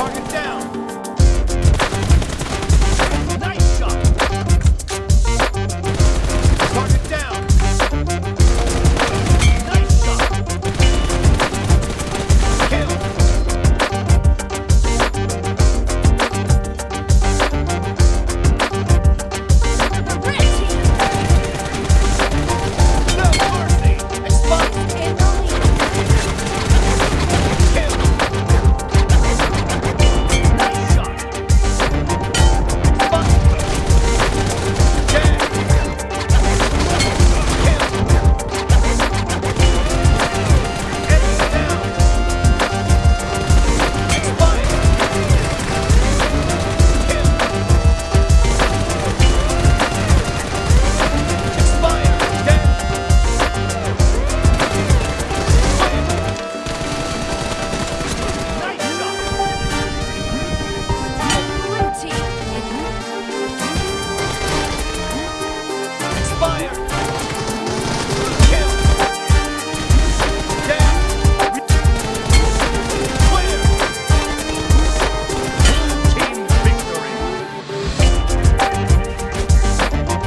talking.